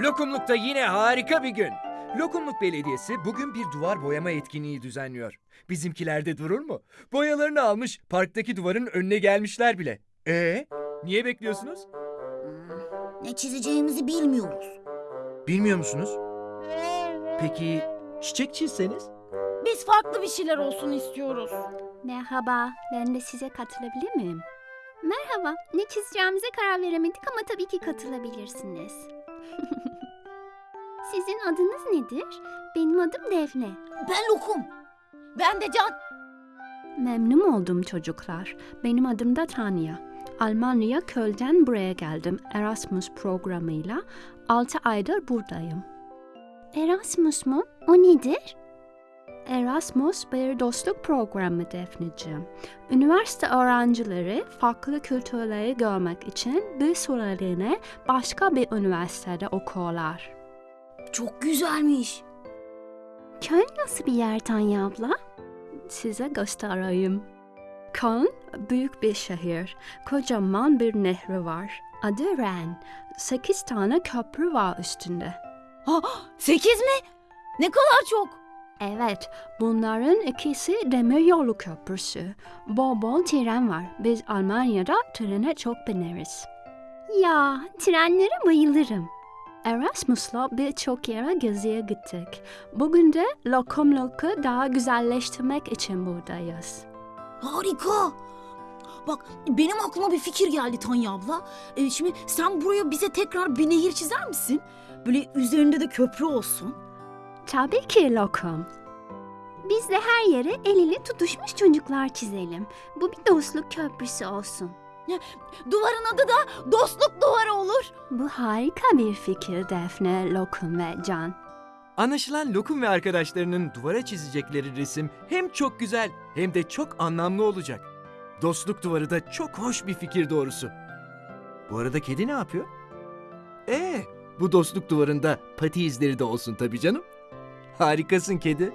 Lokumluk'ta yine harika bir gün. Lokumluk Belediyesi bugün bir duvar boyama etkinliği düzenliyor. Bizimkiler de durur mu? Boyalarını almış, parktaki duvarın önüne gelmişler bile. Ee, niye bekliyorsunuz? Ne çizeceğimizi bilmiyoruz. Bilmiyor musunuz? Peki çiçek çizseniz? Biz farklı bir şeyler olsun istiyoruz. Merhaba, ben de size katılabilir miyim? Merhaba, ne çizeceğimize karar veremedik ama tabii ki katılabilirsiniz. Sizin adınız nedir? Benim adım Defne. Ben lokum. Ben de Can. Memnun oldum çocuklar. Benim adım da Tanya. Almanya Köln'den buraya geldim Erasmus programıyla. 6 aydır buradayım. Erasmus mu? O nedir? Erasmus bir dostluk programı Defneciğim. Üniversite öğrencileri farklı kültürleri görmek için bir süreliğine başka bir üniversitede okurlar. Çok güzelmiş. Köln nasıl bir yer Tanya abla? Size göstereyim. Köln büyük bir şehir. Kocaman bir nehri var. Adı Ren. Sekiz tane köprü var üstünde. Ha, sekiz mi? Ne kadar çok. Evet, bunların ikisi demiryolu köprüsü. Bol bol tren var. Biz Almanya'da trene çok bineriz. Ya, trenlere bayılırım. Erasmus'la birçok yere geziye gittik. Bugün de Lokumluk'u daha güzelleştirmek için buradayız. Harika. Bak benim aklıma bir fikir geldi Tanya abla. Ee, şimdi sen buraya bize tekrar bir nehir çizer misin? Böyle üzerinde de köprü olsun. Tabii ki Lokum. Biz de her yere el ele tutuşmuş çocuklar çizelim. Bu bir dostluk köprüsü olsun. Duvarın adı da dostluk duvarı olur. Bu harika bir fikir Defne, Lokum ve Can. Anlaşılan Lokum ve arkadaşlarının duvara çizecekleri resim hem çok güzel hem de çok anlamlı olacak. Dostluk duvarı da çok hoş bir fikir doğrusu. Bu arada kedi ne yapıyor? Ee, bu dostluk duvarında pati izleri de olsun tabii canım. Harikasın kedi.